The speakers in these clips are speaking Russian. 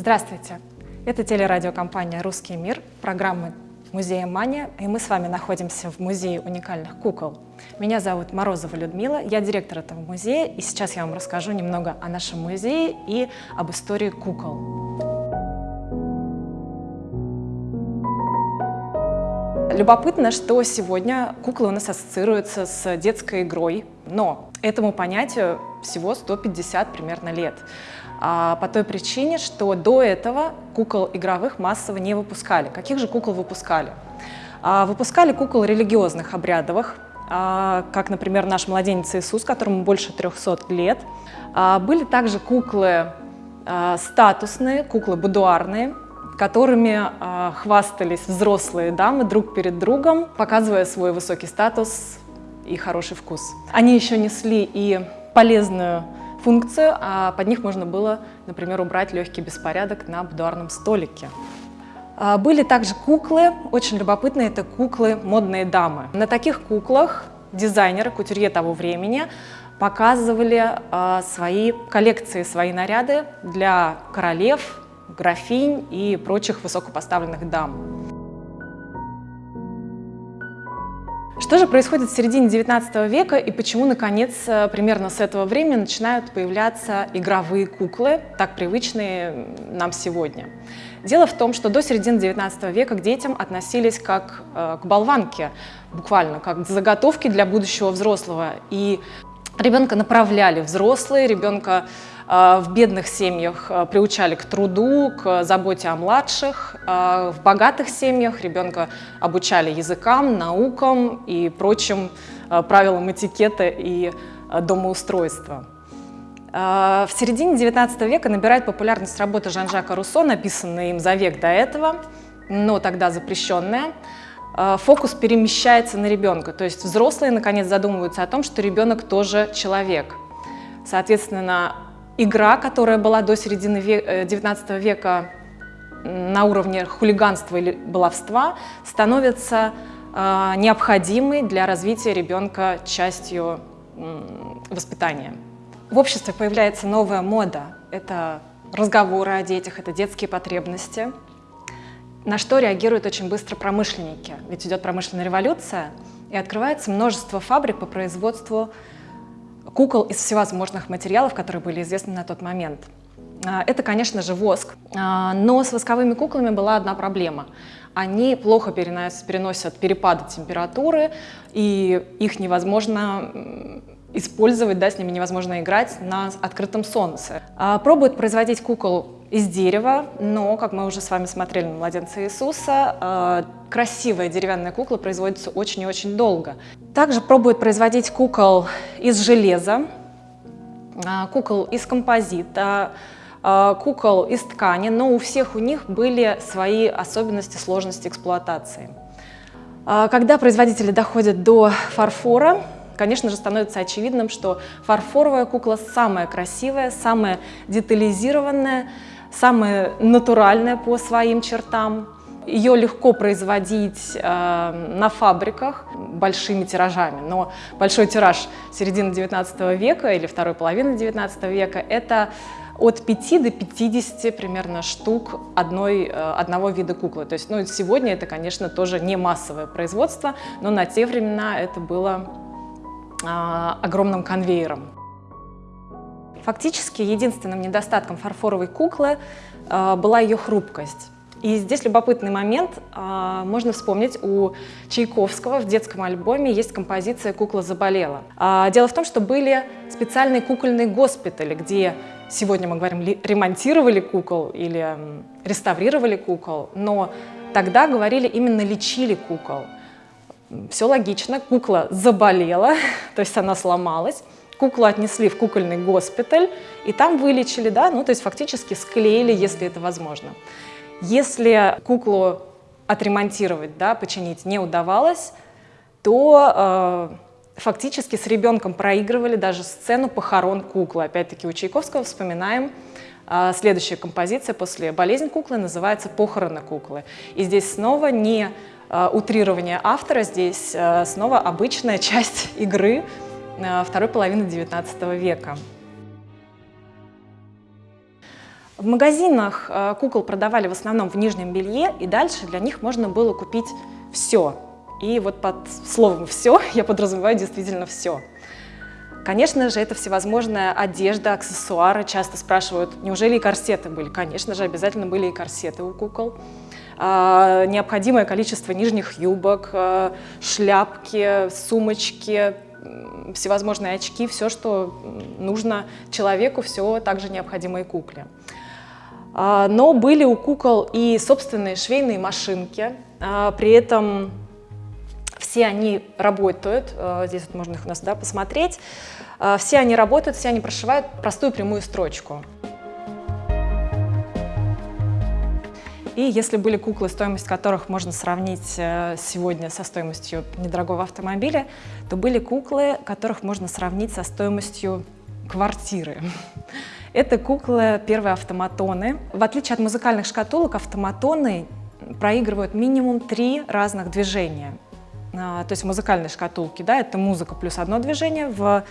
Здравствуйте! Это телерадиокомпания «Русский мир», программа музея «Мания», и мы с вами находимся в Музее уникальных кукол. Меня зовут Морозова Людмила, я директор этого музея, и сейчас я вам расскажу немного о нашем музее и об истории кукол. Любопытно, что сегодня куклы у нас ассоциируются с детской игрой, но этому понятию всего 150 примерно лет. А по той причине, что до этого кукол игровых массово не выпускали. Каких же кукол выпускали? А, выпускали кукол религиозных, обрядовых, а, как, например, наш младенец Иисус, которому больше 300 лет. Были также куклы статусные, куклы будуарные, которыми хвастались взрослые дамы друг перед другом, показывая свой высокий статус и хороший вкус. Они еще несли и полезную функцию, а под них можно было, например, убрать легкий беспорядок на будуарном столике. А, были также куклы, очень любопытные, это куклы «Модные дамы». На таких куклах дизайнеры, кутюрье того времени показывали а, свои коллекции, свои наряды для королев, графинь и прочих высокопоставленных дам. Что же происходит в середине XIX века и почему, наконец, э, примерно с этого времени начинают появляться игровые куклы, так привычные нам сегодня? Дело в том, что до середины XIX века к детям относились как э, к болванке, буквально, как к заготовке для будущего взрослого. И ребенка направляли взрослые, ребенка в бедных семьях а, приучали к труду, к заботе о младших. А, в богатых семьях ребенка обучали языкам, наукам и прочим правилам этикета и домоустройства. В середине XIX века набирает популярность работа Жан-Жака Руссо, написанная им за век до этого, но тогда запрещенная. Фокус перемещается на ребенка, то есть взрослые наконец задумываются о том, что ребенок тоже человек. Соответственно, игра, которая была до середины XIX э, века на уровне хулиганства или баловства, становится э, необходимой для развития ребенка частью воспитания. В обществе появляется новая мода. Это разговоры о детях, это детские потребности, на что реагируют очень быстро промышленники. Ведь идет промышленная революция, и открывается множество фабрик по производству кукол из всевозможных материалов, которые были известны на тот момент. А, это, конечно же, воск, а, но с восковыми куклами была одна проблема. Они плохо переносят, перепады температуры, и их невозможно использовать, да, с ними невозможно играть на открытом солнце. А, пробуют производить кукол из дерева, но, как мы уже с вами смотрели на младенца Иисуса, э, красивая деревянная кукла производится очень и очень долго. Также пробуют производить кукол из железа, э, кукол из композита, э, кукол из ткани, но у всех у них были свои особенности, сложности эксплуатации. Когда производители доходят до фарфора, конечно же, становится очевидным, что фарфоровая кукла самая красивая, самая детализированная, самая натуральная по своим чертам. Ее легко производить э, на фабриках большими тиражами, но большой тираж середины 19 века или второй половины 19 века – это от 5 до 50 примерно штук одной, э, одного вида куклы. То есть ну, сегодня это, конечно, тоже не массовое производство, но на те времена это было э, огромным конвейером. Фактически единственным недостатком фарфоровой куклы э, была ее хрупкость. И здесь любопытный момент. Э, можно вспомнить, у Чайковского в детском альбоме есть композиция «Кукла заболела». Э, дело в том, что были специальные кукольные госпитали, где сегодня мы говорим ремонтировали кукол или реставрировали кукол, но тогда говорили именно лечили кукол. Все логично, кукла заболела, то есть она сломалась, Куклу отнесли в кукольный госпиталь, и там вылечили, да, ну то есть фактически склеили, если это возможно. Если куклу отремонтировать, да, починить не удавалось, то э, фактически с ребенком проигрывали даже сцену похорон куклы. Опять-таки у Чайковского вспоминаем э, следующая композиция после болезни куклы называется «Похороны куклы». И здесь снова не э, утрирование автора, здесь э, снова обычная часть игры, второй половины XIX века. В магазинах э, кукол продавали в основном в нижнем белье, и дальше для них можно было купить все. И вот под словом «все» я подразумеваю действительно все. Конечно же, это всевозможная одежда, аксессуары. Часто спрашивают, неужели и корсеты были? Конечно же, обязательно были и корсеты у кукол. А, необходимое количество нижних юбок, а, шляпки, сумочки, всевозможные очки, все, что нужно человеку, все также необходимо и кукле. А, но были у кукол и собственные швейные машинки, а, при этом все они работают, а, здесь вот можно их у нас да, посмотреть, все они работают, все они прошивают простую прямую строчку. И если были куклы, стоимость которых можно сравнить э, сегодня со стоимостью недорогого автомобиля, то были куклы, которых можно сравнить со стоимостью квартиры. Это куклы первые автоматоны. В отличие от музыкальных шкатулок, автоматоны проигрывают минимум три разных движения. А, то есть в музыкальной шкатулке да, это музыка плюс одно движение, в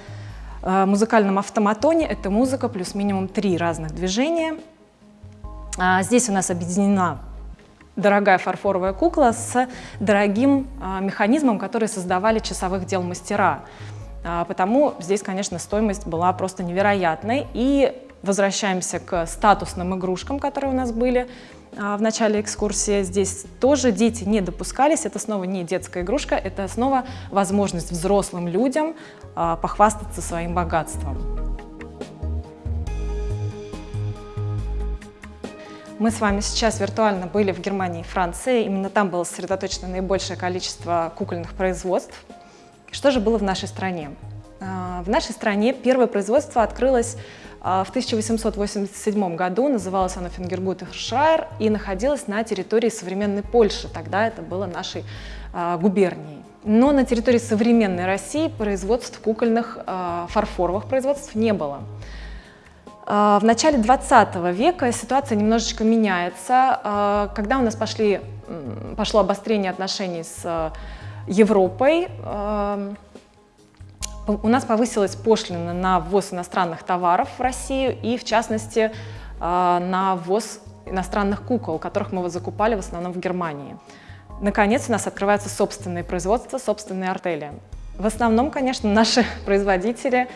э, музыкальном автоматоне это музыка плюс минимум три разных движения. А, здесь у нас объединена дорогая фарфоровая кукла с дорогим а, механизмом, который создавали часовых дел мастера. Потому здесь, конечно, стоимость была просто невероятной. И возвращаемся к статусным игрушкам, которые у нас были а, в начале экскурсии. Здесь тоже дети не допускались, это снова не детская игрушка, это снова возможность взрослым людям а, похвастаться своим богатством. Мы с вами сейчас виртуально были в Германии и Франции. Именно там было сосредоточено наибольшее количество кукольных производств. Что же было в нашей стране? А, в нашей стране первое производство открылось а, в 1887 году называлась она Фингергут Шрайер и находилась на территории современной Польши. Тогда это было нашей а, губернией. Но на территории современной России производств кукольных фарфоровых производств не было. В начале 20 века ситуация немножечко меняется. Когда у нас пошли, пошло обострение отношений с Европой, у нас повысилась пошлина на ввоз иностранных товаров в Россию и, в частности, а, на ввоз иностранных кукол, которых мы закупали в основном в Германии. Наконец, у нас открывается собственное производство, собственные артели. В основном, конечно, наши производители а,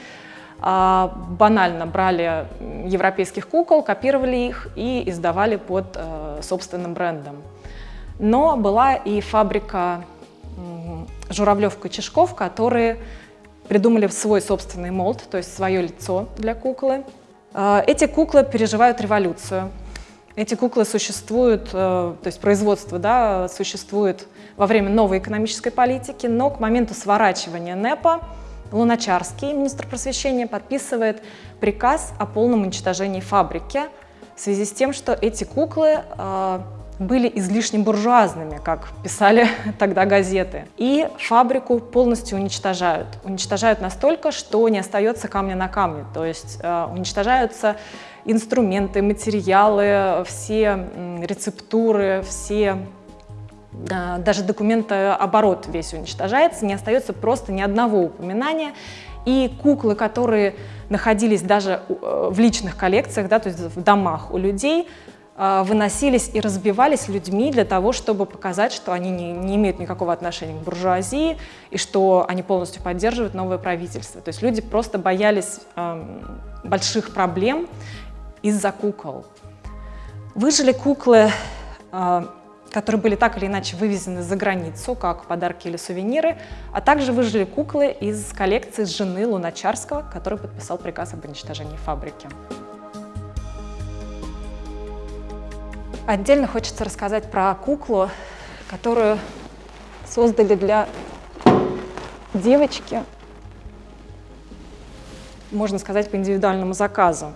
банально брали европейских кукол, копировали их и издавали под э, собственным брендом. Но была и фабрика Журавлев-Кочешков, которые придумали свой собственный молд, то есть свое лицо для куклы. А, эти куклы переживают революцию. Эти куклы существуют, э, то есть производство да, существует во время новой экономической политики, но к моменту сворачивания НЭПа Луначарский, министр просвещения, подписывает приказ о полном уничтожении фабрики в связи с тем, что эти куклы а, были излишне буржуазными, как писали тогда газеты. И фабрику полностью уничтожают. Уничтожают настолько, что не остается камня на камне. То есть э, уничтожаются инструменты, материалы, все рецептуры, все э, даже документооборот весь уничтожается, не остается просто ни одного упоминания. И куклы, которые находились даже э, в личных коллекциях, да, то есть в домах у людей, выносились и разбивались людьми для того, чтобы показать, что они не, не имеют никакого отношения к буржуазии и что они полностью поддерживают новое правительство. То есть люди просто боялись э, больших проблем из-за кукол. Выжили куклы, э, которые были так или иначе вывезены за границу, как подарки или сувениры, а также выжили куклы из коллекции жены Луначарского, который подписал приказ об уничтожении фабрики. Отдельно хочется рассказать про куклу, которую создали для девочки, можно сказать, по индивидуальному заказу.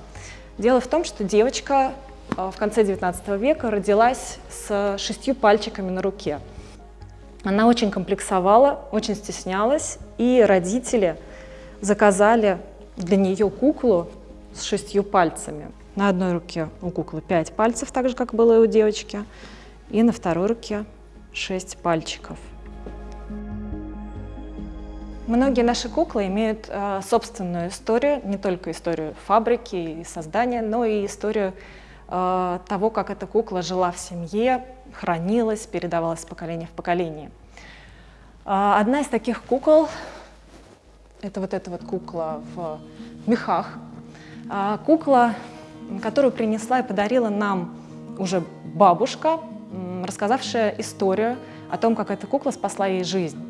Дело в том, что девочка в конце 19 века родилась с шестью пальчиками на руке. Она очень комплексовала, очень стеснялась, и родители заказали для нее куклу с шестью пальцами. На одной руке у куклы 5 пальцев, так же, как было и у девочки, и на второй руке 6 пальчиков. Многие наши куклы имеют э, собственную историю, не только историю фабрики и создания, но и историю э, того, как эта кукла жила в семье, хранилась, передавалась с поколения в поколение. Э, одна из таких кукол, это вот эта вот кукла в мехах, э, кукла, которую принесла и подарила нам уже бабушка, рассказавшая историю о том, как эта кукла спасла ей жизнь.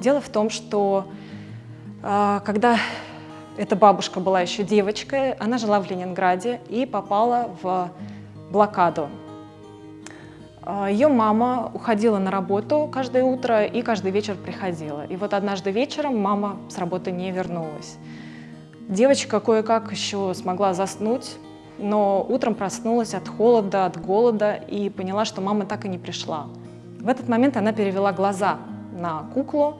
Дело в том, что когда эта бабушка была еще девочкой, она жила в Ленинграде и попала в блокаду. Э, Ее мама уходила на работу каждое утро и каждый вечер приходила. И вот однажды вечером мама с работы не вернулась. Девочка кое-как еще смогла заснуть, но утром проснулась от холода, от голода и поняла, что мама так и не пришла. В этот момент она перевела глаза на куклу,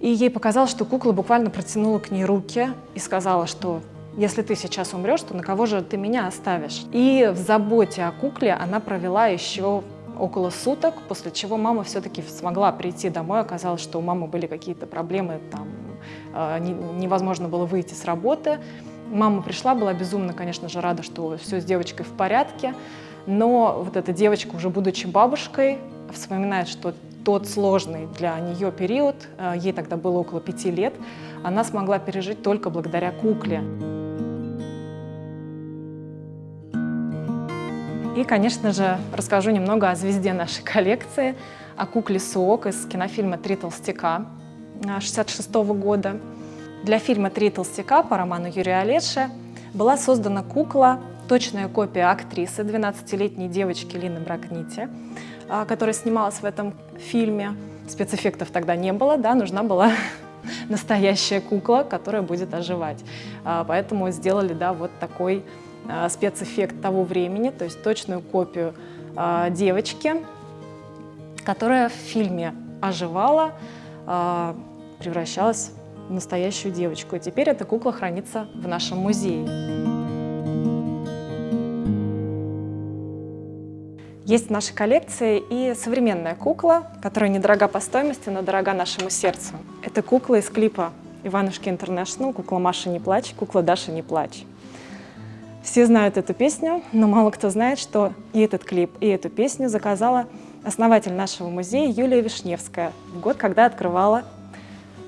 и ей показалось, что кукла буквально протянула к ней руки и сказала, что если ты сейчас умрешь, то на кого же ты меня оставишь? И в заботе о кукле она провела еще около суток, после чего мама все-таки смогла прийти домой. Оказалось, что у мамы были какие-то проблемы, там, э, невозможно было выйти с работы. Мама пришла, была безумно, конечно же, рада, что все с девочкой в порядке, но вот эта девочка, уже будучи бабушкой, вспоминает, что тот сложный для нее период, э, ей тогда было около пяти лет, она смогла пережить только благодаря кукле. И, конечно же, расскажу немного о звезде нашей коллекции, о кукле Суок из кинофильма «Три толстяка» 1966 э, года. Для фильма «Три толстяка» по роману Юрия Олеши была создана кукла, точная копия актрисы, 12-летней девочки Лины Бракнити, а, которая снималась в этом фильме. Спецэффектов тогда не было, да, нужна была настоящая кукла, которая будет оживать. А, поэтому сделали да, вот такой а, спецэффект того времени, то есть точную копию девочки, которая в фильме оживала, превращалась настоящую девочку. И теперь эта кукла хранится в нашем музее. Есть в нашей коллекции и современная кукла, которая недорога по стоимости, но дорога нашему сердцу. Это кукла из клипа Иванушки Интернешнл, кукла Маша не плачь, кукла Даша не плачь. Все знают эту песню, но мало кто знает, что и этот клип, и эту песню заказала основатель нашего музея Юлия Вишневская в год, когда открывала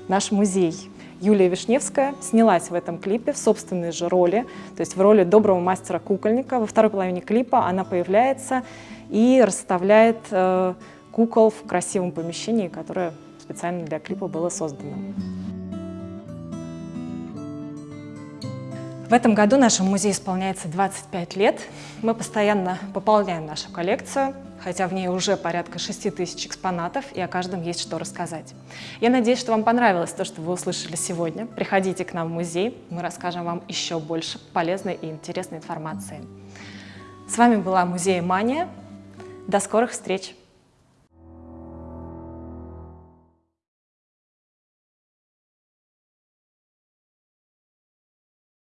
наш музей. Юлия Вишневская снялась в этом клипе в собственной же роли, то есть в роли доброго мастера-кукольника. Во второй половине клипа она появляется и расставляет э, кукол в красивом помещении, которое специально для клипа было создано. В этом году нашему музею исполняется 25 лет. Мы постоянно пополняем нашу коллекцию, хотя в ней уже порядка 6 тысяч экспонатов, и о каждом есть что рассказать. Я надеюсь, что вам понравилось то, что вы услышали сегодня. Приходите к нам в музей, мы расскажем вам еще больше полезной и интересной информации. С вами была Музей Мания. До скорых встреч!